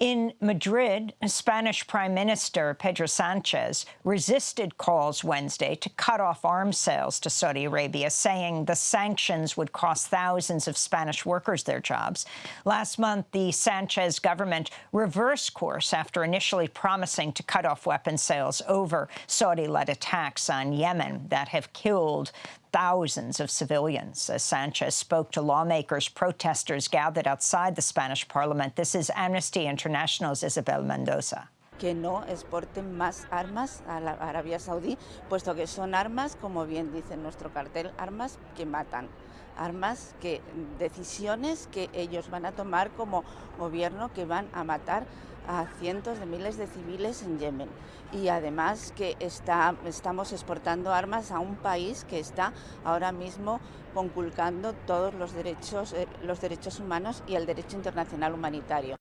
In Madrid, Spanish Prime Minister Pedro Sanchez resisted calls Wednesday to cut off arms sales to Saudi Arabia, saying the sanctions would cost thousands of Spanish workers their jobs. Last month, the Sanchez government reversed course after initially promising to cut off weapons sales over Saudi-led attacks on Yemen that have killed thousands of civilians. As Sanchez spoke to lawmakers, protesters gathered outside the Spanish parliament. This is Amnesty International's Isabel Mendoza. Que no exporten más armas a la Arabia Saudí, puesto que son armas, como bien dice nuestro cartel, armas que matan, armas que decisiones que ellos van a tomar como gobierno que van a matar a cientos de miles de civiles en Yemen. Y además que está, estamos exportando armas a un país que está ahora mismo conculcando todos los derechos, eh, los derechos humanos y el derecho internacional humanitario.